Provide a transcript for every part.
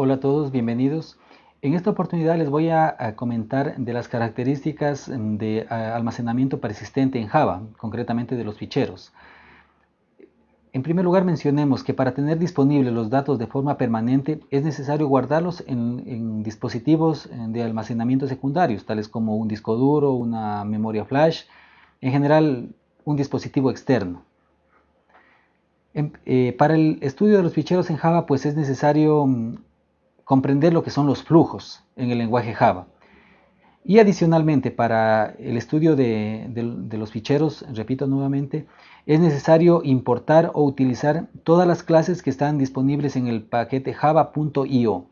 Hola a todos, bienvenidos. En esta oportunidad les voy a, comentar de las características de a, almacenamiento persistente en Java, concretamente de los ficheros. En primer lugar mencionemos que para tener disponibles los datos de forma permanente es necesario guardarlos en, dispositivos de almacenamiento secundarios, tales como un disco duro, una memoria flash, en general un dispositivo externo. En, eh, para el estudio de los ficheros en Java pues es necesario mm, comprender lo que son los flujos en el lenguaje Java. Y adicionalmente, para el estudio de, los ficheros, repito nuevamente, es necesario importar o utilizar todas las clases que están disponibles en el paquete java.io.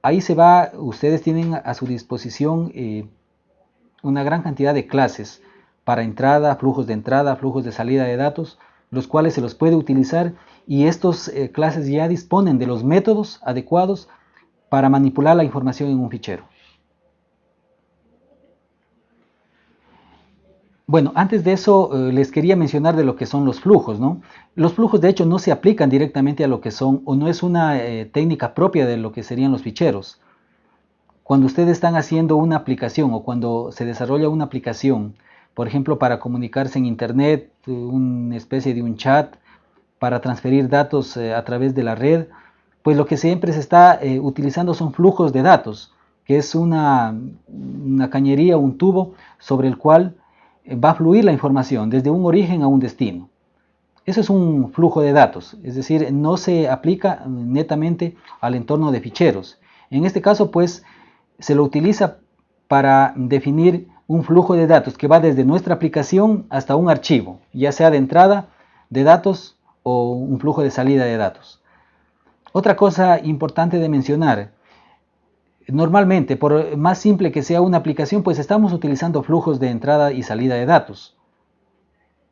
Ahí se va, ustedes tienen a su disposición eh, una gran cantidad de clases para entrada, flujos de entrada, flujos de salida de datos, los cuales se los puede utilizar y estas eh, clases ya disponen de los métodos adecuados para manipular la información en un fichero. Bueno, antes de eso eh, les quería mencionar de lo que son los flujos, ¿no? Los flujos de hecho no se aplican directamente a lo que son, o no es una eh, técnica propia de lo que serían los ficheros. Cuando ustedes están haciendo una aplicación o cuando se desarrolla una aplicación, por ejemplo, para comunicarse en internet, una especie de un chat, para transferir datos eh, a través de la red, pues lo que siempre se está eh, utilizando son flujos de datos, que es una, una cañería, un tubo sobre el cual va a fluir la información desde un origen a un destino. Eso es un flujo de datos, es decir, no se aplica netamente al entorno de ficheros. En este caso, pues, se lo utiliza para definir un flujo de datos que va desde nuestra aplicación hasta un archivo, ya sea de entrada de datos o un flujo de salida de datos. Otra cosa importante de mencionar Normalmente, por más simple que sea una aplicación, pues estamos utilizando flujos de entrada y salida de datos.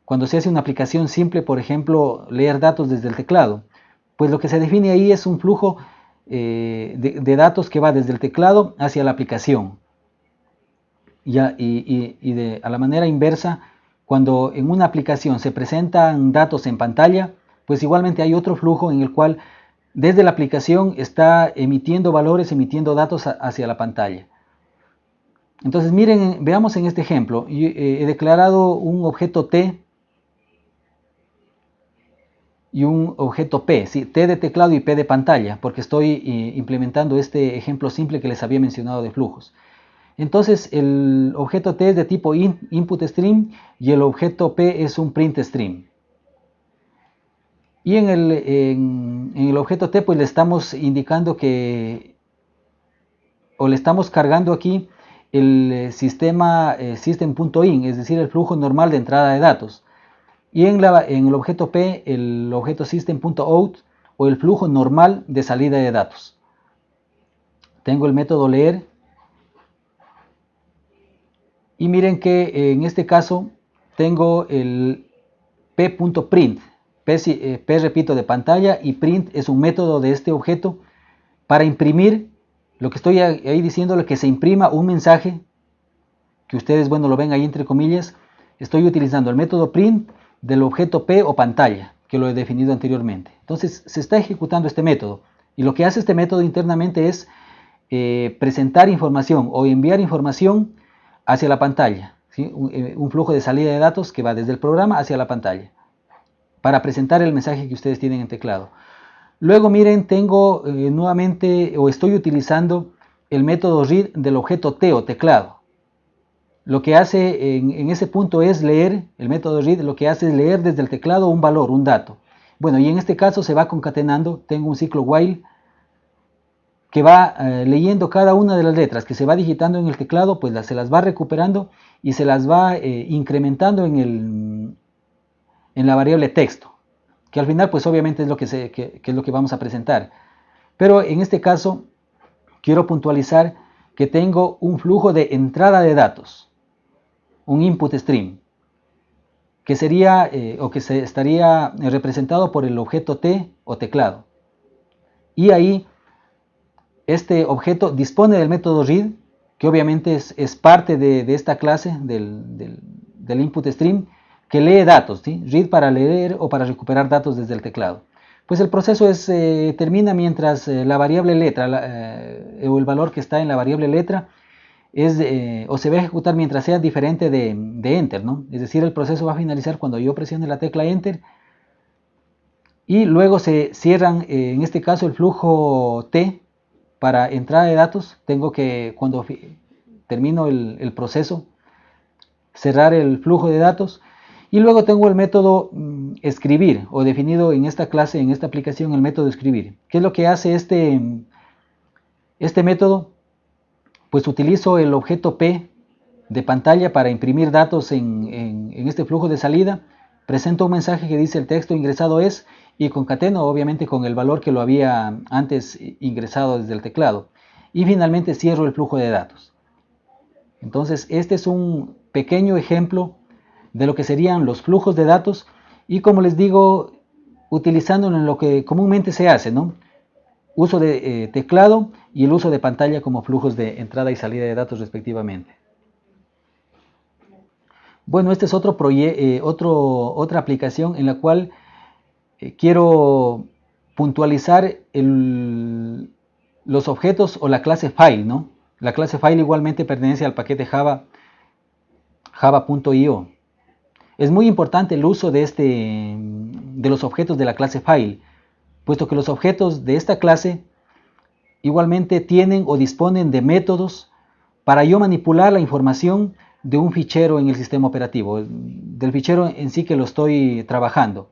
Cuando se hace una aplicación simple, por ejemplo, leer datos desde el teclado, pues lo que se define ahí es un flujo eh, de, de, datos que va desde el teclado hacia la aplicación. Y, y, y de, a la manera inversa, cuando en una aplicación se presentan datos en pantalla, pues igualmente hay otro flujo en el cual desde la aplicación está emitiendo valores, emitiendo datos hacia la pantalla. Entonces miren, veamos en este ejemplo, eh, he declarado un objeto T y un objeto P, ¿sí? T de teclado y P de pantalla, porque estoy eh, implementando este ejemplo simple que les había mencionado de flujos. Entonces el objeto T es de tipo in, input stream y el objeto P es un print stream. Y en el, en, el objeto T pues le estamos indicando que, o le estamos cargando aquí el eh, sistema eh, system.in, es decir, el flujo normal de entrada de datos. Y en, la, en el objeto P, el objeto system.out o el flujo normal de salida de datos. Tengo el método leer. Y miren que en este caso tengo el p.print, P, eh, P, repito, de pantalla y print es un método de este objeto para imprimir, lo que estoy ahí diciéndole que se imprima un mensaje, que ustedes, bueno, lo ven ahí entre comillas, estoy utilizando el método print del objeto P o pantalla, que lo he definido anteriormente. Entonces, se está ejecutando este método, y lo que hace este método internamente es eh, presentar información o enviar información hacia la pantalla, eh, un flujo de salida de datos que va desde el programa hacia la pantalla para presentar el mensaje que ustedes tienen en teclado. Luego miren, tengo eh, nuevamente o estoy utilizando el método read del objeto T o teclado. Lo que hace en, ese punto es leer, el método read lo que hace es leer desde el teclado un valor, un dato. Bueno, y en este caso se va concatenando, tengo un ciclo while que va eh, leyendo cada una de las letras que se va digitando en el teclado, pues las, se las va recuperando y se las va eh, incrementando en el, en la variable texto, que al final pues obviamente es lo que es lo que vamos a presentar. Pero en este caso quiero puntualizar que tengo un flujo de entrada de datos, un input stream, que sería eh, o que se estaría representado por el objeto T o teclado. Y ahí este objeto dispone del método read, que obviamente es, parte de, esta clase del, input stream, que lee datos, ¿sí? read para leer o para recuperar datos desde el teclado. Pues el proceso es, eh, termina mientras eh, la variable letra eh, o el valor que está en la variable letra es, o se va a ejecutar mientras sea diferente de, de, enter, ¿no? Es decir, el proceso va a finalizar cuando yo presione la tecla enter y luego se cierran, en este caso, el flujo T para entrada de datos. Tengo que, cuando termino el, proceso, cerrar el flujo de datos y luego tengo el método mm, escribir o definido en esta clase, en esta aplicación, el método escribir. ¿Qué es lo que hace este, este método? Pues utilizo el objeto P de pantalla para imprimir datos en, este flujo de salida. Presento un mensaje que dice el texto ingresado es y concateno obviamente con el valor que lo había antes ingresado desde el teclado. Y finalmente cierro el flujo de datos. Entonces este es un pequeño ejemplo de lo que serían los flujos de datos y como les digo, utilizándolo en lo que comúnmente se hace, ¿no? Uso de eh, teclado y el uso de pantalla como flujos de entrada y salida de datos respectivamente. Bueno, este es otro, eh, otro otra aplicación en la cual eh, quiero puntualizar los objetos o la clase file, ¿no? La clase file igualmente pertenece al paquete Java java.io. Es muy importante el uso de, este, de los objetos de la clase file, puesto que los objetos de esta clase igualmente tienen o disponen de métodos para yo manipular la información de un fichero en el sistema operativo, del fichero en sí que lo estoy trabajando.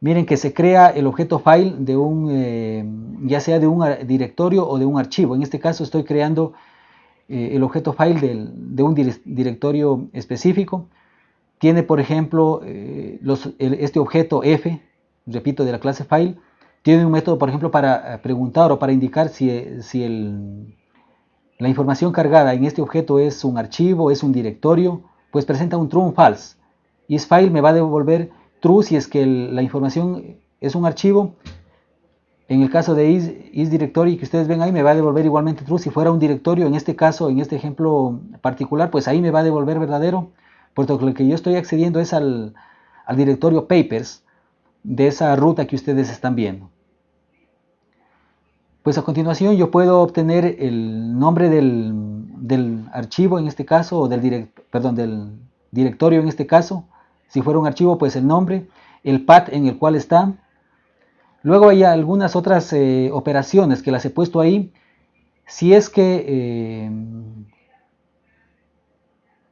Miren que se crea el objeto file de un, eh, ya sea de un directorio o de un archivo. En este caso estoy creando eh, el objeto file de un directorio específico tiene, por ejemplo, eh, este objeto f, repito, de la clase file, tiene un método, por ejemplo, para preguntar o para indicar si, si la información cargada en este objeto es un archivo, es un directorio, pues presenta un true o false. IsFile me va a devolver true si es que la información es un archivo. En el caso de is, isDirectory que ustedes ven ahí me va a devolver igualmente true. Si fuera un directorio, en este caso, en este ejemplo particular, pues ahí me va a devolver verdadero puesto que lo que yo estoy accediendo es al, directorio papers de esa ruta que ustedes están viendo. Pues a continuación yo puedo obtener el nombre del, archivo en este caso, o del, perdón, del directorio en este caso. Si fuera un archivo, pues el nombre, el path en el cual está. Luego hay algunas otras eh, operaciones que las he puesto ahí. Si es que eh,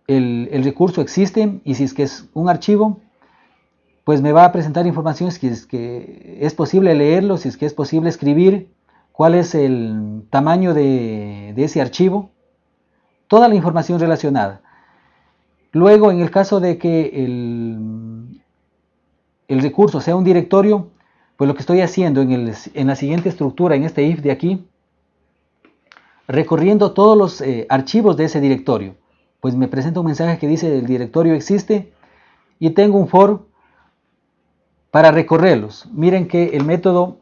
el, recurso existe y si es que es un archivo, pues me va a presentar información si es que es posible leerlo, si es que es posible escribir, cuál es el tamaño de, ese archivo, toda la información relacionada. Luego, en el caso de que el, recurso sea un directorio, pues lo que estoy haciendo en, la siguiente estructura, en este if de aquí, recorriendo todos los eh, archivos de ese directorio pues me presenta un mensaje que dice el directorio existe y tengo un for para recorrerlos. Miren que el método,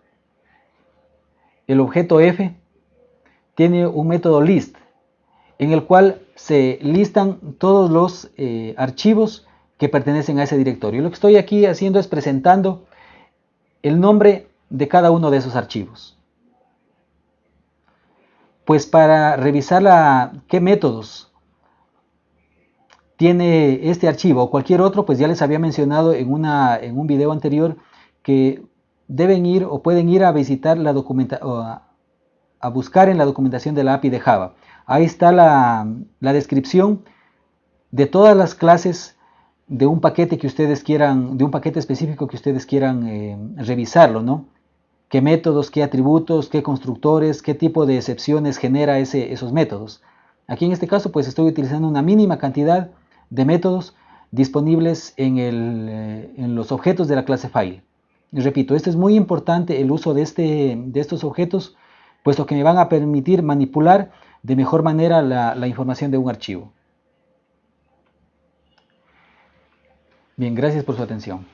el objeto f, tiene un método list en el cual se listan todos los eh, archivos que pertenecen a ese directorio. Lo que estoy aquí haciendo es presentando el nombre de cada uno de esos archivos. Pues para revisar qué métodos tiene este archivo o cualquier otro, pues ya les había mencionado en, en un video anterior que deben ir o pueden ir a visitar la documentación, a, buscar en la documentación de la API de Java. Ahí está la, descripción de todas las clases de un paquete que ustedes quieran, de un paquete específico que ustedes quieran eh, revisarlo, ¿no? ¿Qué métodos, qué atributos, qué constructores, qué tipo de excepciones genera ese, esos métodos? Aquí en este caso, pues estoy utilizando una mínima cantidad de métodos disponibles eh, en, los objetos de la clase file. Repito, esto es muy importante el uso de, este, de estos objetos, puesto que me van a permitir manipular de mejor manera la información de un archivo. Bien, gracias por su atención.